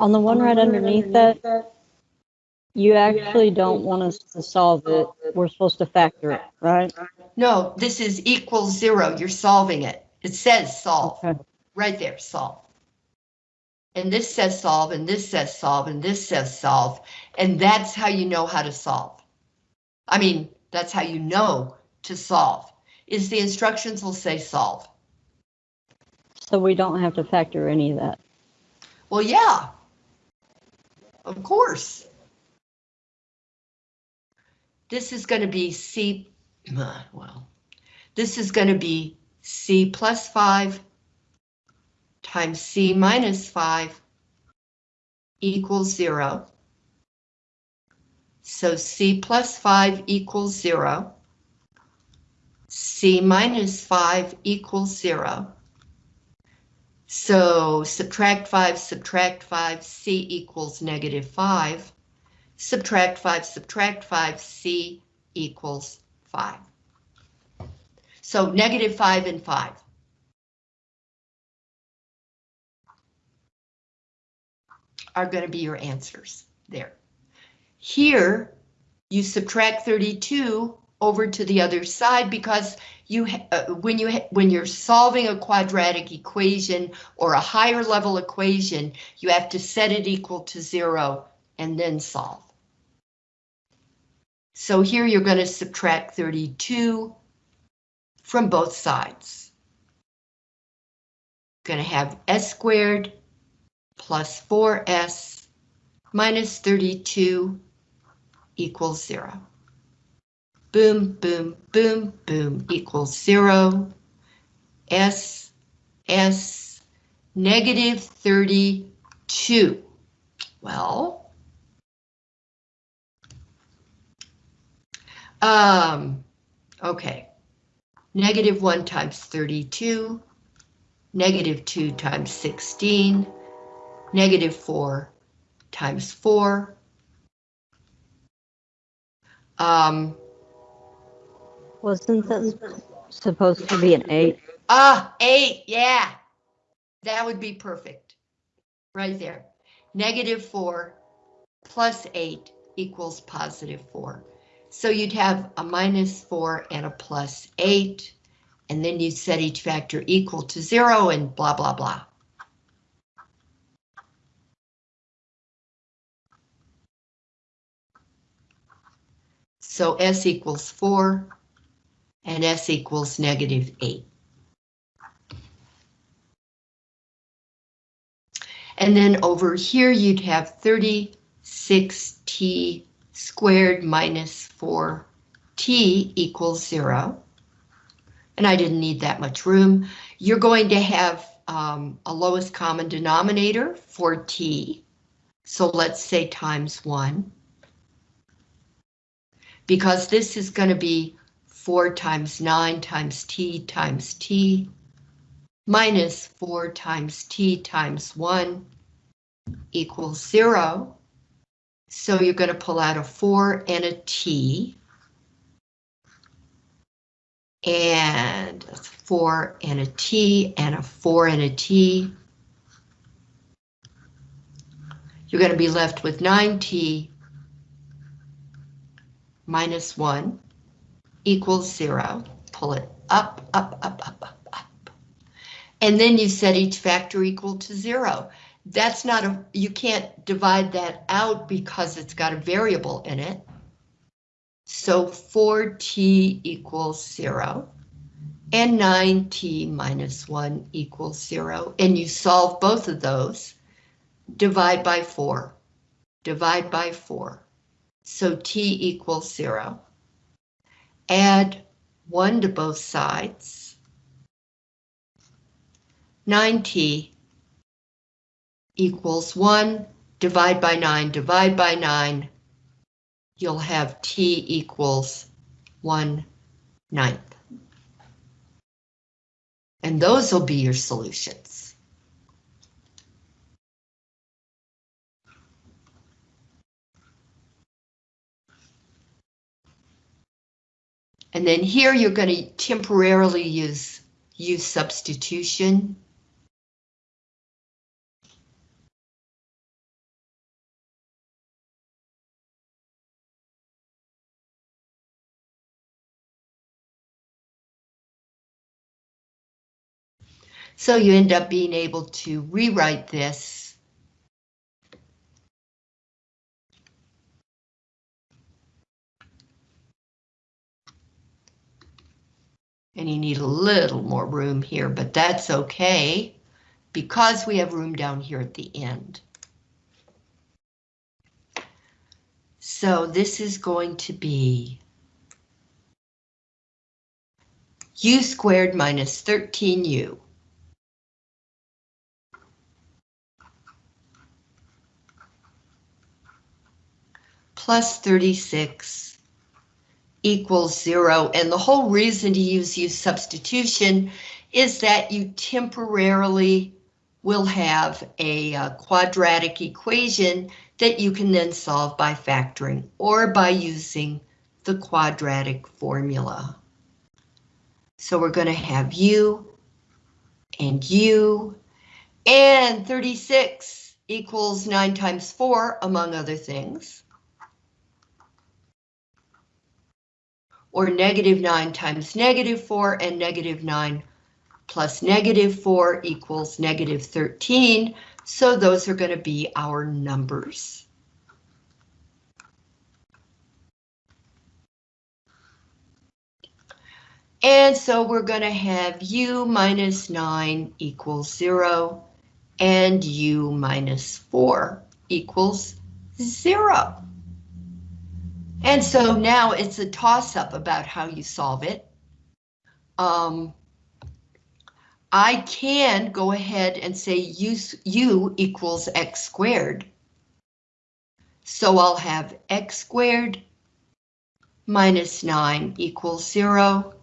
On the one right underneath that, you actually don't want us to solve it. We're supposed to factor it, right? No, this is equals zero. You're solving it. It says solve, Okay. right there, solve. And this says solve, and this says solve, and this says solve, and that's how you know how to solve. I mean, that's how you know to solve, is the instructions will say solve. So we don't have to factor any of that. Well, yeah. Of course. This is going to be C, uh, well, this is going to be C plus 5 times C minus 5 equals 0. So C plus 5 equals 0. C minus 5 equals 0. So subtract 5, subtract 5, C equals negative 5. Subtract 5, subtract 5, C equals 5. So negative 5 and 5. Are going to be your answers there. Here, you subtract 32 over to the other side because you uh, when you when you're solving a quadratic equation or a higher level equation, you have to set it equal to zero and then solve. So here you're going to subtract 32 from both sides. Going to have s squared plus 4s minus 32 equals zero boom, boom, boom, boom equals zero. S, S, negative 32. Well, um, okay. Negative 1 times 32, negative 2 times 16, negative 4 times 4. Um, Wasn't that supposed to be an eight? Ah, eight, yeah. That would be perfect. Right there. Negative four plus eight equals positive four. So you'd have a minus four and a plus eight, and then you set each factor equal to zero and blah, blah, blah. So S equals four and S equals negative 8. And then over here you'd have 36t squared minus 4t equals 0. And I didn't need that much room. You're going to have um, a lowest common denominator for t. So let's say times 1. Because this is going to be 4 times 9 times t times t minus 4 times t times 1 equals 0. So you're going to pull out a 4 and a t. And a 4 and a t and a 4 and a t. You're going to be left with 9t minus 1 equals zero. Pull it up, up, up, up, up, up. And then you set each factor equal to zero. That's not a, you can't divide that out because it's got a variable in it. So 4t equals zero and 9t minus 1 equals 0, and you solve both of those. Divide by 4. Divide by 4. So t equals 0 add 1 to both sides. 9t equals 1, divide by 9, divide by 9. You'll have t equals 1 ninth. And those will be your solutions. And then here you're going to temporarily use u substitution. So you end up being able to rewrite this And you need a little more room here, but that's okay because we have room down here at the end. So this is going to be u squared minus 13u. Plus 36 equals zero. And the whole reason to use u substitution is that you temporarily will have a uh, quadratic equation that you can then solve by factoring or by using the quadratic formula. So we're going to have u and u and 36 equals 9 times 4 among other things. Or negative 9 times negative 4 and negative 9 plus negative 4 equals negative 13. So those are going to be our numbers. And so we're going to have u minus 9 equals 0 and u minus 4 equals 0. And so now it's a toss-up about how you solve it. Um, I can go ahead and say u, u equals x squared. So I'll have x squared minus 9 equals 0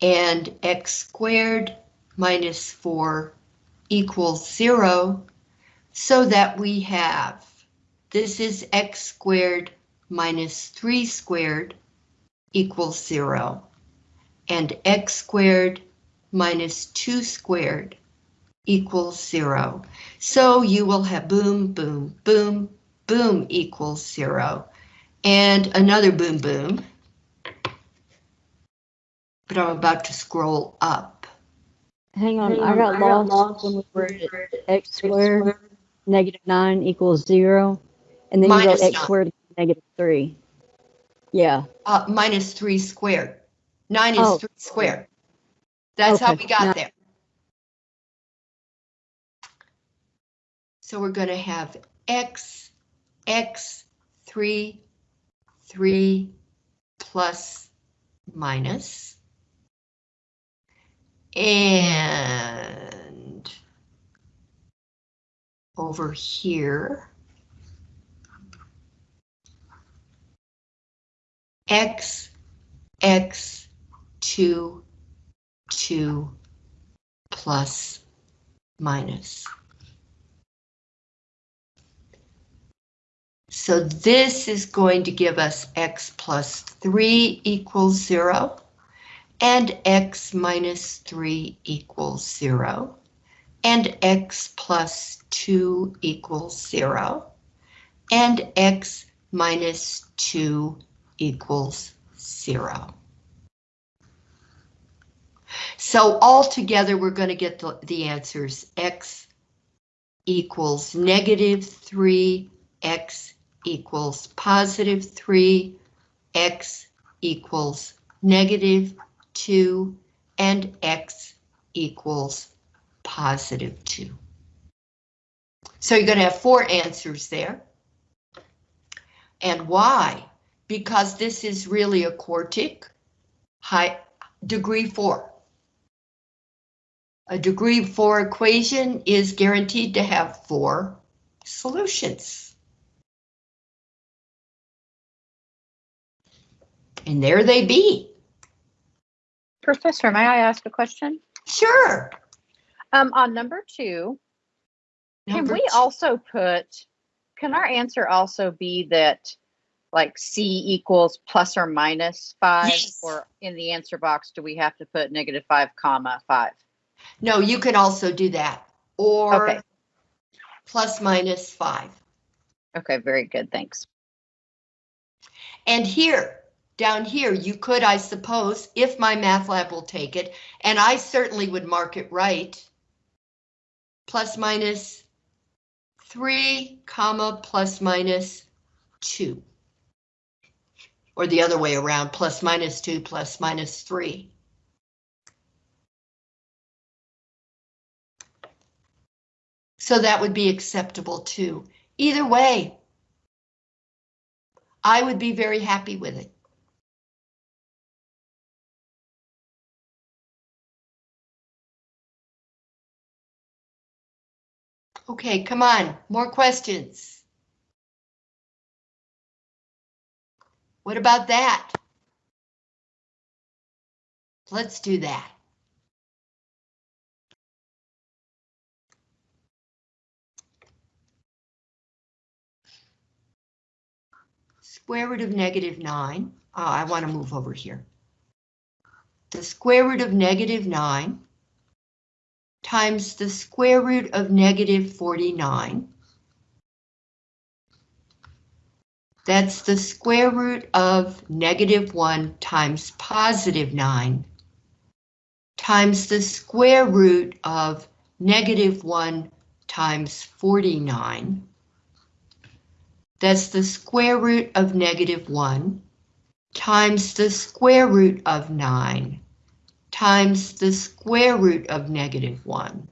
and x squared minus 4 equals 0 so that we have this is x squared minus 3 squared equals 0 and x squared minus 2 squared equals 0. So you will have boom, boom, boom, boom equals 0 and another boom, boom but I'm about to scroll up. Hang on, I got lost when we were at x squared, negative nine equals zero, and then you Minus go x nine. squared equals negative three. Yeah, Uh, minus three squared. Nine is Oh. three squared. That's how we got now- there. So we're gonna have x, x, three, three, plus, minus. And over here, x, x, 2, 2, plus, minus. So this is going to give us x plus 3 equals 0, and x minus 3 equals 0, and x plus 2 equals 0, and x minus 2 equals 0. So altogether, we're going to get the, the answers x equals negative 3, x equals positive 3, x equals negative 2, and x equals positive 2. So you're going to have four answers there. And why? Because this is really a quartic, high degree 4. A degree 4 equation is guaranteed to have four solutions. And there they be. Professor, may I ask a question? Sure. Um, on number two, can we two. also put, can our answer also be that like C equals plus or minus five? Yes. Or in the answer box, do we have to put negative five comma five? No, you can also do that. Or Okay. plus minus 5. Okay, very good, thanks. And here, down here, you could, I suppose, if my MathLab will take it, and I certainly would mark it right, plus minus 3, comma, plus minus 2. Or the other way around, plus minus 2, plus minus 3. So that would be acceptable too. Either way, I would be very happy with it. Okay, come on, more questions. What about that? Let's do that. Square root of negative 9. Oh, I want to move over here. The square root of negative 9 times the square root of negative 49. That's the square root of negative 1 times positive 9 times the square root of negative 1 times 49. That's the square root of negative 1 times the square root of 9 times the square root of negative 1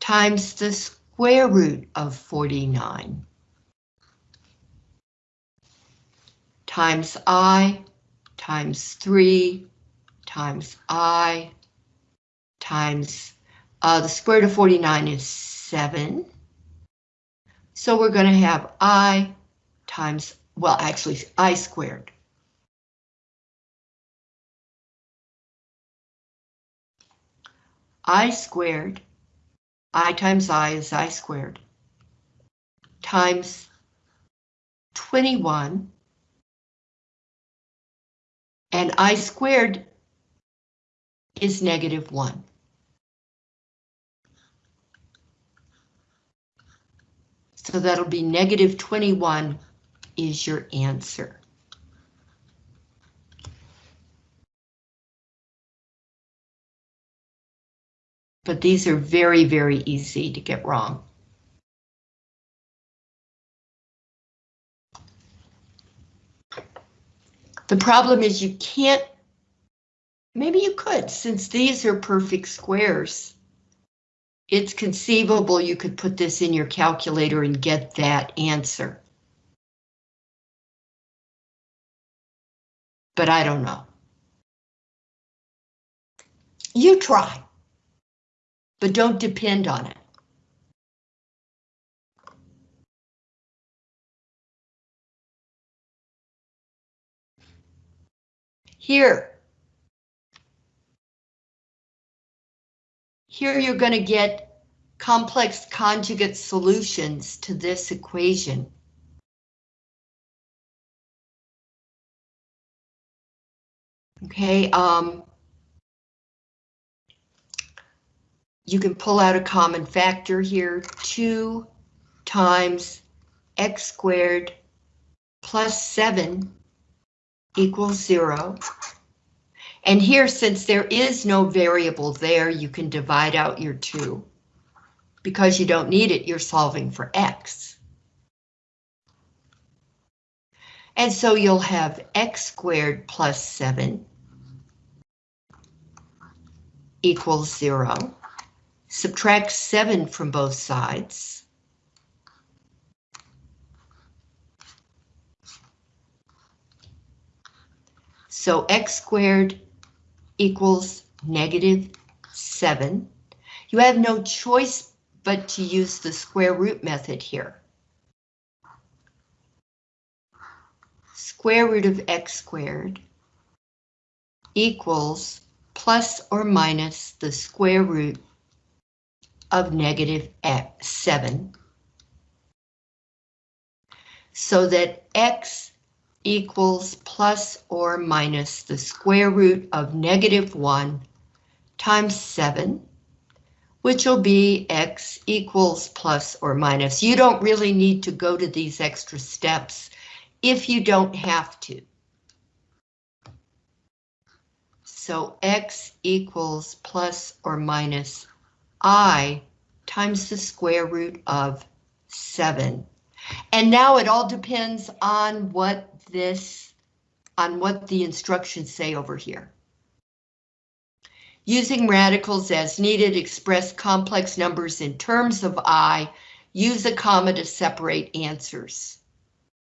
times the square root of 49 times i times 3 times i times uh, the square root of 49 is 7. So we're going to have i times, well, actually, i squared. i squared, i times i is i squared, times 21, and i squared is negative 1. So that'll be negative 21 is your answer. But these are very, very easy to get wrong. The problem is you can't, maybe you could, since these are perfect squares. It's conceivable you could put this in your calculator and get that answer. But I don't know. You try, but don't depend on it. Here. Here you're going to get complex conjugate solutions to this equation. Okay, um, you can pull out a common factor here, 2 times x squared plus 7 equals 0. And here, since there is no variable there, you can divide out your 2. Because you don't need it, you're solving for x. And so you'll have x squared plus 7 equals 0. Subtract 7 from both sides. So x squared equals negative 7. You have no choice but to use the square root method here. Square root of x squared equals plus or minus the square root of negative 7. So that x equals plus or minus the square root of negative 1 times 7, which will be x equals plus or minus. You don't really need to go to these extra steps if you don't have to. So x equals plus or minus i times the square root of 7. And now it all depends on what this, on what the instructions say over here. Using radicals as needed, express complex numbers in terms of I, use a comma to separate answers.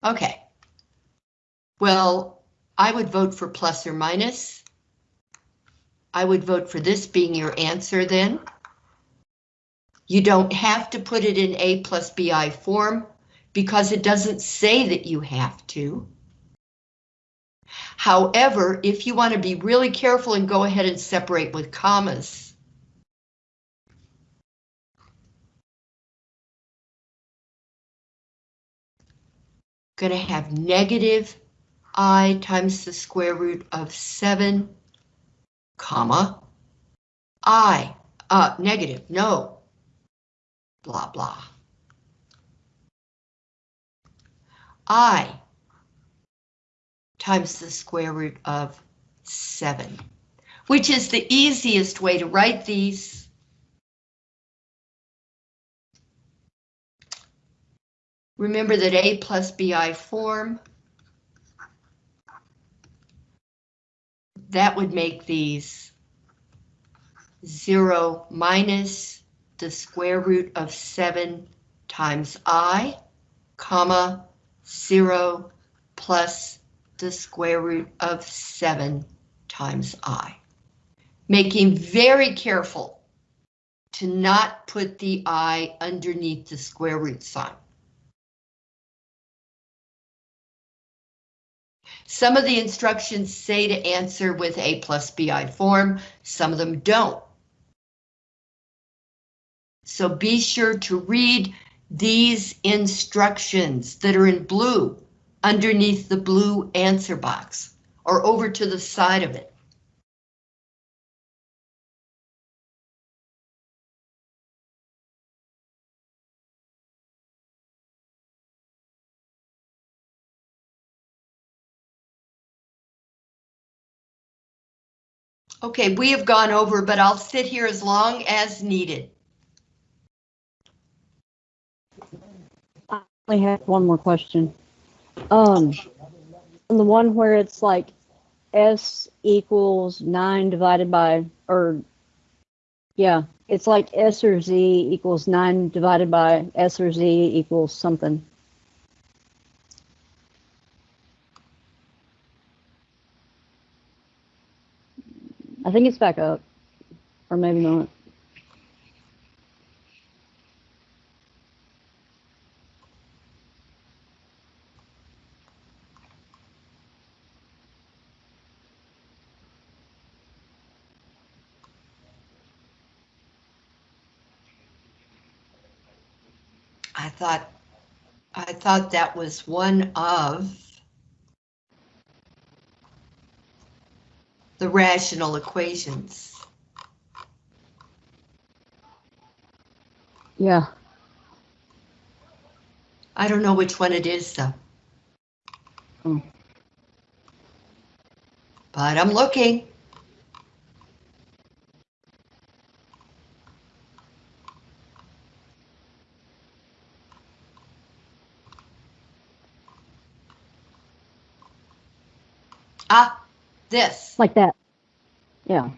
Okay. Well, I would vote for plus or minus. I would vote for this being your answer then. You don't have to put it in A plus BI form because it doesn't say that you have to. However, if you want to be really careful and go ahead and separate with commas, going to have negative i times the square root of 7, comma, i, uh, negative, no, blah, blah. I times the square root of 7, which is the easiest way to write these. Remember that A plus BI form. That would make these 0 minus the square root of 7 times I, comma, 0 plus the square root of 7 times I. Making very careful to not put the I underneath the square root sign. Some of the instructions say to answer with A plus BI form, some of them don't. So be sure to read these instructions that are in blue underneath the blue answer box or over to the side of it. Okay, we have gone over, but I'll sit here as long as needed. Have one more question. Um, on the one where it's like S equals nine divided by, or, yeah, it's like S or Z equals nine divided by S or Z equals something. I think it's back up, or maybe not. I thought, I thought that was one of the rational equations. Yeah, I don't know which one it is though. Hmm. But I'm looking. Ah, this. like that. Yeah.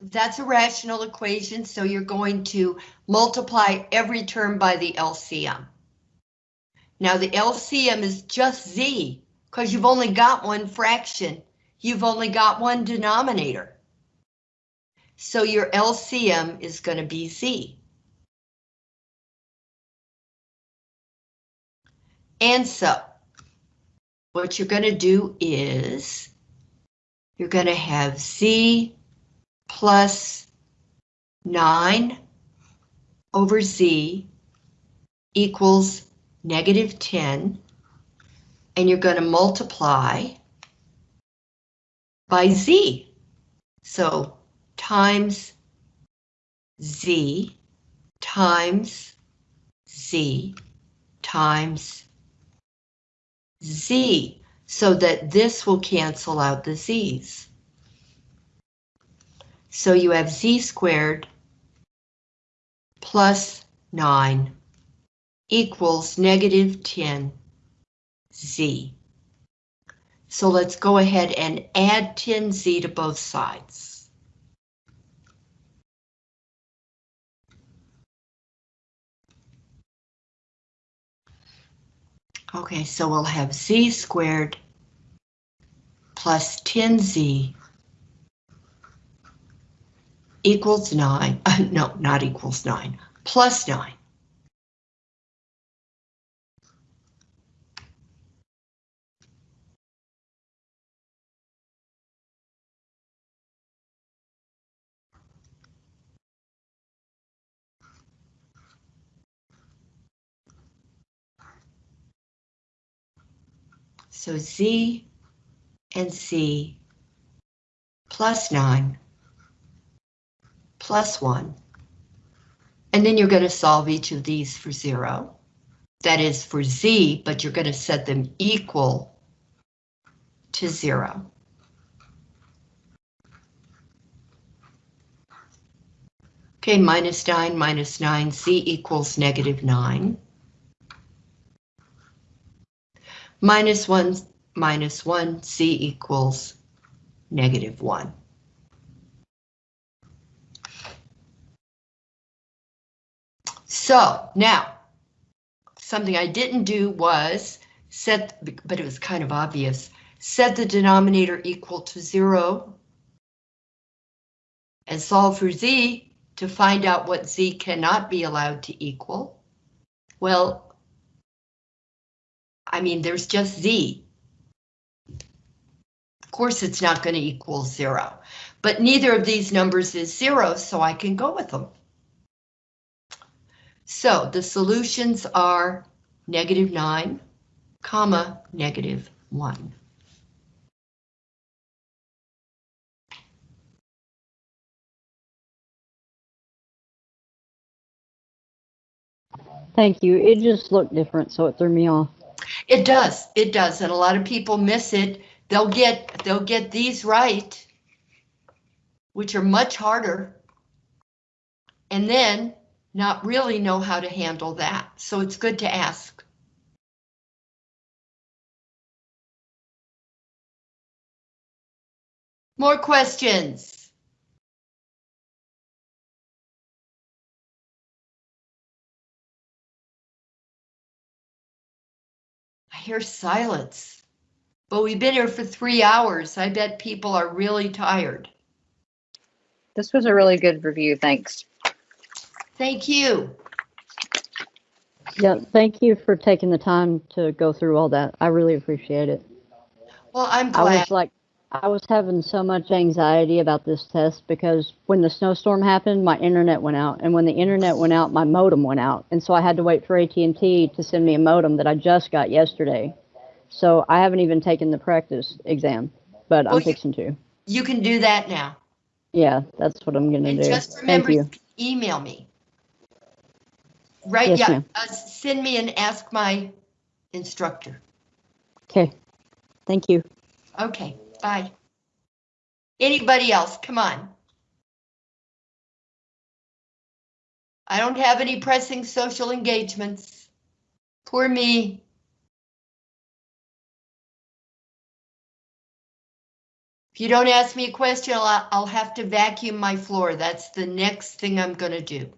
That's a rational equation, so you're going to multiply every term by the LCM. Now the LCM is just Z, because you've only got one fraction. You've only got one denominator. So your LCM is going to be Z. And so, what you're going to do is, you're going to have Z plus 9 over Z equals negative 10, and you're going to multiply by Z. So times Z times Z times Z, so that this will cancel out the Z's. So you have Z squared plus 9 equals negative 10 z. So let's go ahead and add 10z to both sides. Okay, so we'll have z squared plus 10z equals 9, uh, no, not equals 9, plus 9. So Z and C plus 9 plus 1. And then you're going to solve each of these for 0. That is for Z, but you're going to set them equal to 0. Okay, minus 9 minus 9, Z equals negative 9. Minus 1 minus 1, C equals negative 1. So now, something I didn't do was set, but it was kind of obvious, set the denominator equal to 0 and solve for z to find out what z cannot be allowed to equal. Well, I mean, there's just z. Of course, it's not going to equal zero, but neither of these numbers is zero, so I can go with them. So the solutions are negative 9, comma, negative 1. Thank you. It just looked different, so it threw me off. It does, it does, and a lot of people miss it. They'll get they'll get these right, which are much harder, and then not really know how to handle that. So it's good to ask. More questions? I hear silence. But we've been here for three hours. I bet people are really tired. This was a really good review. Thanks. Thank you. Yeah, thank you for taking the time to go through all that. I really appreciate it. Well, I'm glad. I was like, I was having so much anxiety about this test because when the snowstorm happened, my internet went out, and when the internet went out, my modem went out, and so I had to wait for AT&T to send me a modem that I just got yesterday. So I haven't even taken the practice exam, but Well, I'm you- fixing to. You can do that now. Yeah, that's what I'm gonna And do. just Thank remember, you. email me. Right, Yes, yeah, uh, send me and ask my instructor. Okay. Thank you. Okay, bye. Anybody else, come on. I don't have any pressing social engagements. Poor me. If you don't ask me a question, I'll, I'll have to vacuum my floor. That's the next thing I'm gonna do.